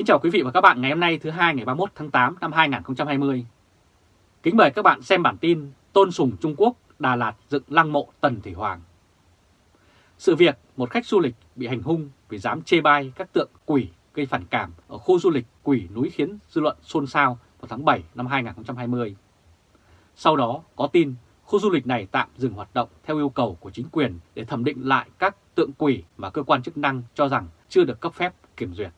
Kính chào quý vị và các bạn ngày hôm nay thứ hai ngày 31 tháng 8 năm 2020. Kính mời các bạn xem bản tin Tôn Sùng Trung Quốc, Đà Lạt dựng lăng mộ Tần Thủy Hoàng. Sự việc, một khách du lịch bị hành hung vì dám chê bai các tượng quỷ gây phản cảm ở khu du lịch quỷ núi khiến dư luận xôn xao vào tháng 7 năm 2020. Sau đó, có tin khu du lịch này tạm dừng hoạt động theo yêu cầu của chính quyền để thẩm định lại các tượng quỷ mà cơ quan chức năng cho rằng chưa được cấp phép kiểm duyệt.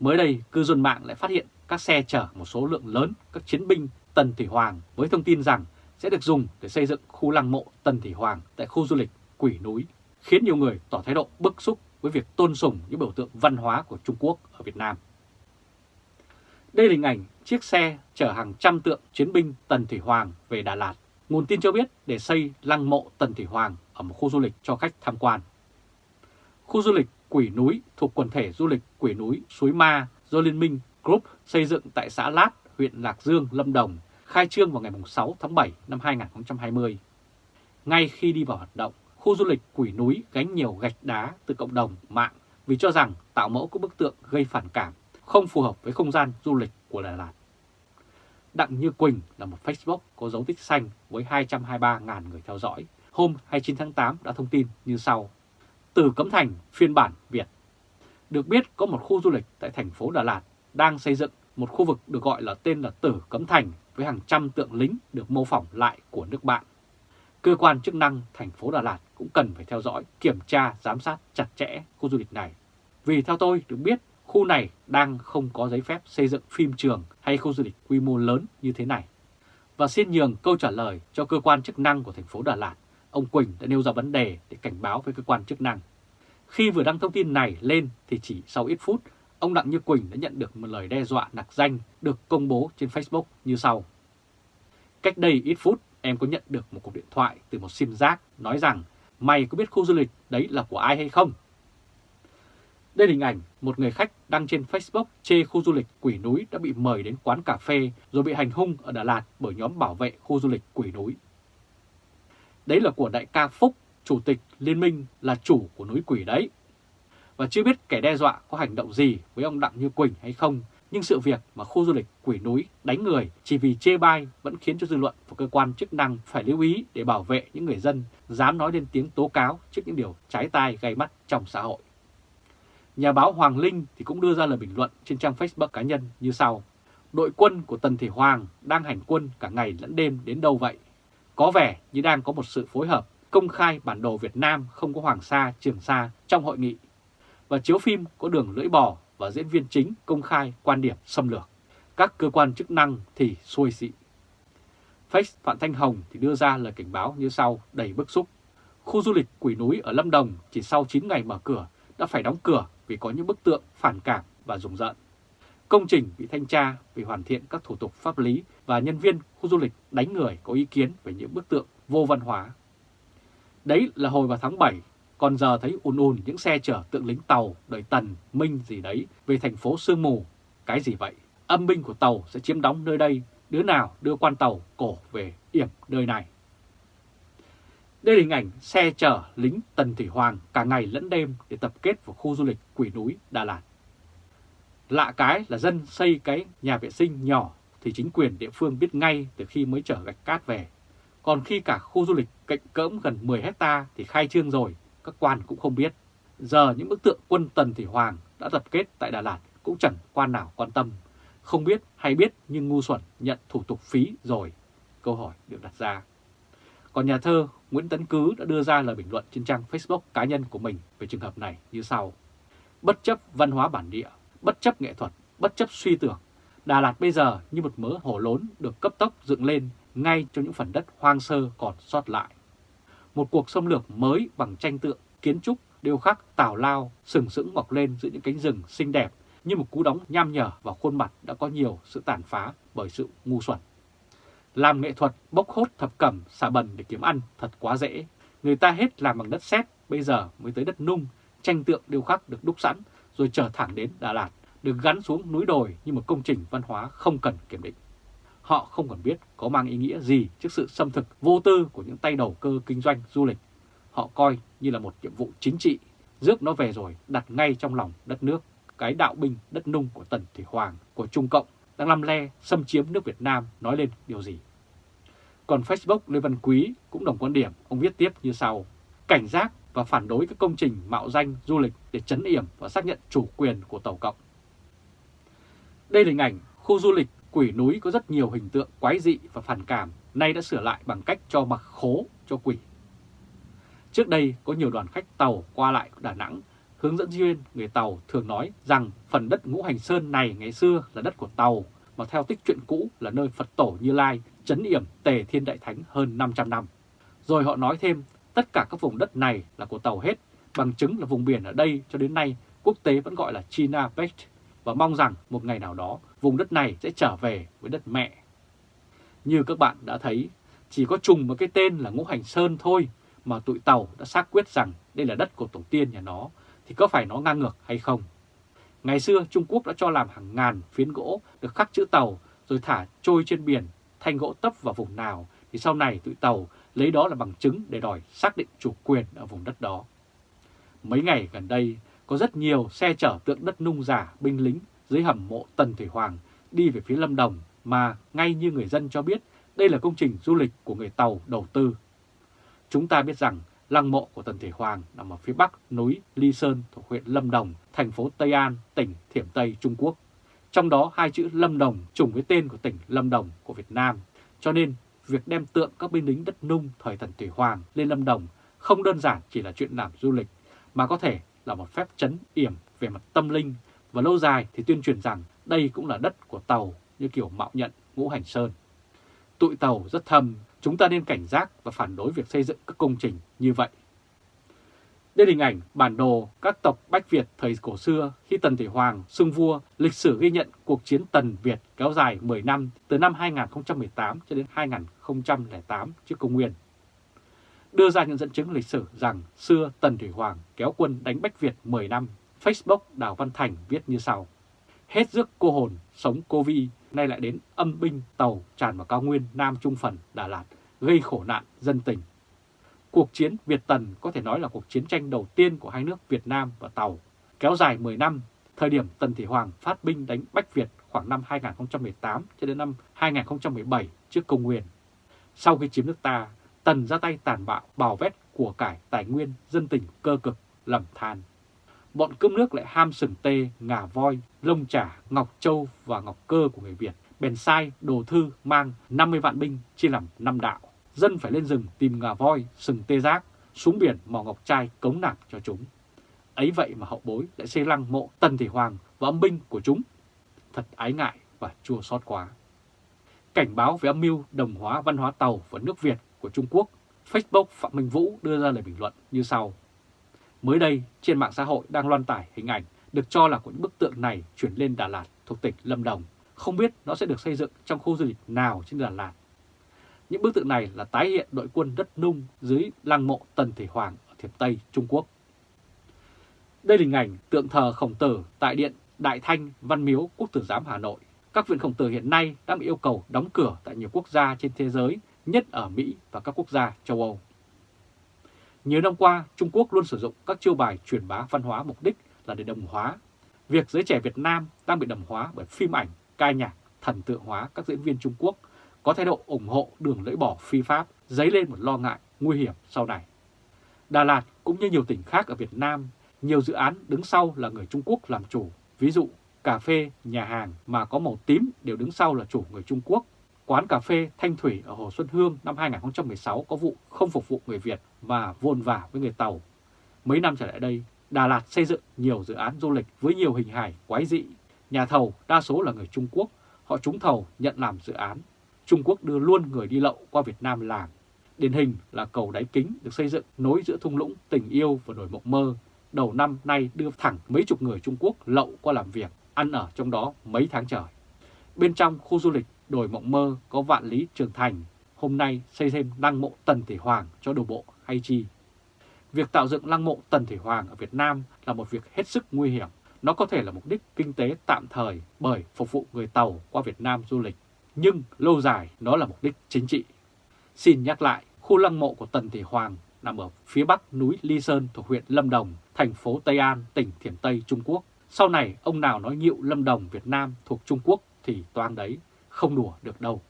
Mới đây, cư dân mạng lại phát hiện các xe chở một số lượng lớn các chiến binh Tần Thủy Hoàng với thông tin rằng sẽ được dùng để xây dựng khu lăng mộ Tần Thủy Hoàng tại khu du lịch Quỷ Núi, khiến nhiều người tỏ thái độ bức xúc với việc tôn sùng những biểu tượng văn hóa của Trung Quốc ở Việt Nam. Đây là hình ảnh chiếc xe chở hàng trăm tượng chiến binh Tần Thủy Hoàng về Đà Lạt. Nguồn tin cho biết để xây lăng mộ Tần Thủy Hoàng ở một khu du lịch cho khách tham quan. Khu du lịch Quỷ Núi thuộc quần thể du lịch Quỷ Núi Suối Ma do Liên minh Group xây dựng tại xã Lát, huyện Lạc Dương, Lâm Đồng, khai trương vào ngày 6 tháng 7 năm 2020. Ngay khi đi vào hoạt động, khu du lịch Quỷ Núi gánh nhiều gạch đá từ cộng đồng mạng vì cho rằng tạo mẫu các bức tượng gây phản cảm, không phù hợp với không gian du lịch của Đà Lạt. Đặng Như Quỳnh là một Facebook có dấu tích xanh với 223.000 người theo dõi. Hôm 29 tháng 8 đã thông tin như sau. Từ Cấm Thành phiên bản Việt. Được biết có một khu du lịch tại thành phố Đà Lạt đang xây dựng một khu vực được gọi là tên là Tử Cấm Thành với hàng trăm tượng lính được mô phỏng lại của nước bạn. Cơ quan chức năng thành phố Đà Lạt cũng cần phải theo dõi, kiểm tra, giám sát chặt chẽ khu du lịch này. Vì theo tôi được biết, khu này đang không có giấy phép xây dựng phim trường hay khu du lịch quy mô lớn như thế này. Và xin nhường câu trả lời cho cơ quan chức năng của thành phố Đà Lạt, ông Quỳnh đã nêu ra vấn đề để cảnh báo với cơ quan chức năng. Khi vừa đăng thông tin này lên thì chỉ sau ít phút, ông Đặng Như Quỳnh đã nhận được một lời đe dọa nặc danh được công bố trên Facebook như sau. Cách đây ít phút, em có nhận được một cuộc điện thoại từ một sim giác nói rằng mày có biết khu du lịch đấy là của ai hay không? Đây là hình ảnh một người khách đăng trên Facebook chê khu du lịch Quỷ Núi đã bị mời đến quán cà phê rồi bị hành hung ở Đà Lạt bởi nhóm bảo vệ khu du lịch Quỷ Núi. Đấy là của đại ca Phúc, chủ tịch liên minh là chủ của núi Quỷ đấy. Và chưa biết kẻ đe dọa có hành động gì với ông Đặng Như Quỳnh hay không, nhưng sự việc mà khu du lịch Quỷ Núi đánh người chỉ vì chê bai vẫn khiến cho dư luận và cơ quan chức năng phải lưu ý để bảo vệ những người dân dám nói lên tiếng tố cáo trước những điều trái tai gây mắt trong xã hội. Nhà báo Hoàng Linh thì cũng đưa ra lời bình luận trên trang Facebook cá nhân như sau. Đội quân của Tần Thể Hoàng đang hành quân cả ngày lẫn đêm đến đâu vậy? Có vẻ như đang có một sự phối hợp công khai bản đồ Việt Nam không có Hoàng Sa, Trường Sa trong hội nghị và chiếu phim có đường lưỡi bò và diễn viên chính công khai quan điểm xâm lược. Các cơ quan chức năng thì xuôi xị. Face Phạm Thanh Hồng thì đưa ra lời cảnh báo như sau đầy bức xúc. Khu du lịch Quỷ Núi ở Lâm Đồng chỉ sau 9 ngày mở cửa đã phải đóng cửa vì có những bức tượng phản cảm và rùng rợn. Công trình bị thanh tra vì hoàn thiện các thủ tục pháp lý và nhân viên khu du lịch đánh người có ý kiến về những bức tượng vô văn hóa. Đấy là hồi vào tháng 7, còn giờ thấy ùn ùn những xe chở tượng lính tàu đợi tần, minh gì đấy về thành phố Sương Mù. Cái gì vậy? Âm binh của tàu sẽ chiếm đóng nơi đây, đứa nào đưa quan tàu cổ về yểm nơi này. Đây là hình ảnh xe chở lính Tần Thủy Hoàng cả ngày lẫn đêm để tập kết vào khu du lịch Quỷ Núi, Đà Lạt. Lạ cái là dân xây cái nhà vệ sinh nhỏ thì chính quyền địa phương biết ngay từ khi mới chở gạch cát về. Còn khi cả khu du lịch cạnh cỡm gần 10 hecta thì khai trương rồi, các quan cũng không biết. Giờ những bức tượng quân Tần Thủy Hoàng đã tập kết tại Đà Lạt cũng chẳng quan nào quan tâm. Không biết hay biết nhưng ngu xuẩn nhận thủ tục phí rồi. Câu hỏi được đặt ra. Còn nhà thơ Nguyễn Tấn Cứ đã đưa ra lời bình luận trên trang Facebook cá nhân của mình về trường hợp này như sau. Bất chấp văn hóa bản địa, bất chấp nghệ thuật, bất chấp suy tưởng, Đà Lạt bây giờ như một mớ hổ lốn được cấp tốc dựng lên ngay trong những phần đất hoang sơ còn sót lại. Một cuộc xâm lược mới bằng tranh tượng, kiến trúc, điêu khắc, tào lao, sừng sững mọc lên giữa những cánh rừng xinh đẹp như một cú đóng nham nhở vào khuôn mặt đã có nhiều sự tàn phá bởi sự ngu xuẩn. Làm nghệ thuật bốc hốt thập cẩm xả bần để kiếm ăn thật quá dễ. Người ta hết làm bằng đất sét, bây giờ mới tới đất nung, tranh tượng điêu khắc được đúc sẵn rồi trở thẳng đến Đà Lạt, được gắn xuống núi đồi như một công trình văn hóa không cần kiểm định. Họ không còn biết có mang ý nghĩa gì trước sự xâm thực vô tư của những tay đầu cơ kinh doanh du lịch. Họ coi như là một nhiệm vụ chính trị, rước nó về rồi đặt ngay trong lòng đất nước. cái đạo binh đất nung của Tần Thủy Hoàng của Trung Cộng đang lăm le xâm chiếm nước Việt Nam nói lên điều gì. Còn Facebook Lê Văn Quý cũng đồng quan điểm, ông viết tiếp như sau. Cảnh giác và phản đối các công trình mạo danh du lịch để chấn yểm và xác nhận chủ quyền của Tàu Cộng. Đây là hình ảnh khu du lịch quỷ núi có rất nhiều hình tượng quái dị và phản cảm, nay đã sửa lại bằng cách cho mặc khố cho quỷ. Trước đây có nhiều đoàn khách tàu qua lại Đà Nẵng, hướng dẫn viên người tàu thường nói rằng phần đất ngũ hành sơn này ngày xưa là đất của tàu, mà theo tích truyện cũ là nơi Phật tổ Như Lai chấn yểm tề thiên đại thánh hơn 500 năm. Rồi họ nói thêm tất cả các vùng đất này là của tàu hết, bằng chứng là vùng biển ở đây cho đến nay quốc tế vẫn gọi là China Belt và mong rằng một ngày nào đó vùng đất này sẽ trở về với đất mẹ. Như các bạn đã thấy, chỉ có trùng một cái tên là Ngũ Hành Sơn thôi mà tụi Tàu đã xác quyết rằng đây là đất của tổ tiên nhà nó, thì có phải nó ngang ngược hay không? Ngày xưa Trung Quốc đã cho làm hàng ngàn phiến gỗ được khắc chữ Tàu rồi thả trôi trên biển, thanh gỗ tấp vào vùng nào thì sau này tụi Tàu lấy đó là bằng chứng để đòi xác định chủ quyền ở vùng đất đó. Mấy ngày gần đây, có rất nhiều xe chở tượng đất nung giả binh lính dưới hầm mộ Tần Thủy Hoàng đi về phía Lâm Đồng mà ngay như người dân cho biết đây là công trình du lịch của người Tàu đầu tư. Chúng ta biết rằng lăng mộ của Tần Thủy Hoàng nằm ở phía bắc núi Ly Sơn thuộc huyện Lâm Đồng, thành phố Tây An, tỉnh Thiểm Tây, Trung Quốc. Trong đó hai chữ Lâm Đồng trùng với tên của tỉnh Lâm Đồng của Việt Nam. Cho nên việc đem tượng các binh lính đất nung thời thần Thủy Hoàng lên Lâm Đồng không đơn giản chỉ là chuyện làm du lịch, mà có thể là một phép chấn yểm về mặt tâm linh và lâu dài thì tuyên truyền rằng đây cũng là đất của Tàu như kiểu mạo nhận ngũ hành sơn. Tụi Tàu rất thâm, chúng ta nên cảnh giác và phản đối việc xây dựng các công trình như vậy. Đây là hình ảnh bản đồ các tộc Bách Việt thời cổ xưa khi Tần Thủy Hoàng xưng vua, lịch sử ghi nhận cuộc chiến Tần Việt kéo dài 10 năm từ năm 2018 cho đến 2008 trước công nguyên. Đưa ra những dẫn chứng lịch sử rằng xưa Tần Thủy Hoàng kéo quân đánh Bách Việt 10 năm, Facebook Đào Văn Thành viết như sau. Hết rước cô hồn, sống cô vi, nay lại đến âm binh tàu tràn vào cao nguyên Nam Trung Phần, Đà Lạt, gây khổ nạn dân tình Cuộc chiến Việt-Tần có thể nói là cuộc chiến tranh đầu tiên của hai nước Việt Nam và Tàu, kéo dài 10 năm, thời điểm Tần Thị Hoàng phát binh đánh Bách Việt khoảng năm 2018 cho đến năm 2017 trước công nguyên. Sau khi chiếm nước ta, Tần ra tay tàn bạo, bào vét của cải tài nguyên, dân tình cơ cực, lầm than. Bọn cướp nước lại ham sừng tê, ngà voi, lông trả, ngọc châu và ngọc cơ của người Việt, bèn sai đồ thư mang 50 vạn binh chia làm 5 đạo dân phải lên rừng tìm ngà voi, sừng tê giác, xuống biển mò ngọc trai cống nạp cho chúng. Ấy vậy mà hậu bối lại xây lăng mộ Tần Thị Hoàng và âm binh của chúng. Thật ái ngại và chua xót quá. Cảnh báo về âm mưu đồng hóa văn hóa Tàu và nước Việt của Trung Quốc, Facebook Phạm Minh Vũ đưa ra lời bình luận như sau. Mới đây, trên mạng xã hội đang loan tải hình ảnh được cho là của những bức tượng này chuyển lên Đà Lạt thuộc tỉnh Lâm Đồng. Không biết nó sẽ được xây dựng trong khu du lịch nào trên Đà Lạt những bức tượng này là tái hiện đội quân đất nung dưới lăng mộ Tần Thể Hoàng ở Thiểm Tây, Trung Quốc. Đây là hình ảnh tượng thờ khổng tử tại Điện Đại Thanh Văn Miếu Quốc tử giám Hà Nội. Các viện khổng tử hiện nay đã bị yêu cầu đóng cửa tại nhiều quốc gia trên thế giới, nhất ở Mỹ và các quốc gia châu Âu. Nhiều năm qua, Trung Quốc luôn sử dụng các chiêu bài truyền bá văn hóa mục đích là để đồng hóa. Việc giới trẻ Việt Nam đang bị đồng hóa bởi phim ảnh, ca nhạc, thần tượng hóa các diễn viên Trung Quốc có thái độ ủng hộ đường lưỡi bỏ phi pháp, dấy lên một lo ngại nguy hiểm sau này. Đà Lạt cũng như nhiều tỉnh khác ở Việt Nam, nhiều dự án đứng sau là người Trung Quốc làm chủ. Ví dụ, cà phê, nhà hàng mà có màu tím đều đứng sau là chủ người Trung Quốc. Quán cà phê Thanh Thủy ở Hồ Xuân Hương năm 2016 có vụ không phục vụ người Việt và vôn vả với người Tàu. Mấy năm trở lại đây, Đà Lạt xây dựng nhiều dự án du lịch với nhiều hình hài quái dị. Nhà thầu đa số là người Trung Quốc, họ trúng thầu nhận làm dự án Trung Quốc đưa luôn người đi lậu qua Việt Nam làm. Điển hình là cầu đáy kính được xây dựng nối giữa thung lũng tình yêu và đồi mộng mơ. Đầu năm nay đưa thẳng mấy chục người Trung Quốc lậu qua làm việc, ăn ở trong đó mấy tháng trời. Bên trong khu du lịch đồi mộng mơ có vạn lý trường thành, hôm nay xây thêm lăng mộ Tần Thể Hoàng cho đồ bộ hay chi. Việc tạo dựng lăng mộ Tần Thể Hoàng ở Việt Nam là một việc hết sức nguy hiểm. Nó có thể là mục đích kinh tế tạm thời bởi phục vụ người Tàu qua Việt Nam du lịch nhưng lâu dài nó là mục đích chính trị. Xin nhắc lại, khu lăng mộ của Tần Thị Hoàng nằm ở phía bắc núi Ly Sơn thuộc huyện Lâm Đồng, thành phố Tây An, tỉnh Thiểm Tây, Trung Quốc. Sau này ông nào nói nhịu Lâm Đồng Việt Nam thuộc Trung Quốc thì toan đấy, không đùa được đâu.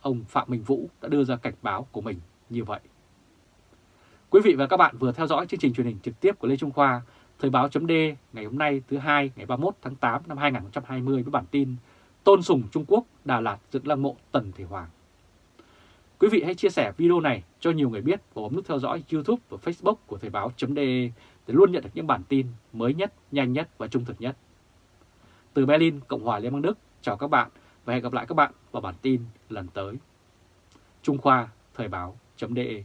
Ông Phạm Minh Vũ đã đưa ra cảnh báo của mình như vậy. Quý vị và các bạn vừa theo dõi chương trình truyền hình trực tiếp của Lê Trung Khoa, Thời báo chấm ngày hôm nay thứ hai ngày 31 tháng 8 năm 2020 với bản tin Tôn Sùng Trung Quốc Đà Lạt dựng lăng mộ Tần Thể Hoàng. Quý vị hãy chia sẻ video này cho nhiều người biết và bấm nút theo dõi YouTube và Facebook của Thời Báo .de để luôn nhận được những bản tin mới nhất, nhanh nhất và trung thực nhất. Từ Berlin, Cộng hòa Liên bang Đức, chào các bạn và hẹn gặp lại các bạn vào bản tin lần tới. Trung Khoa Thời Báo .de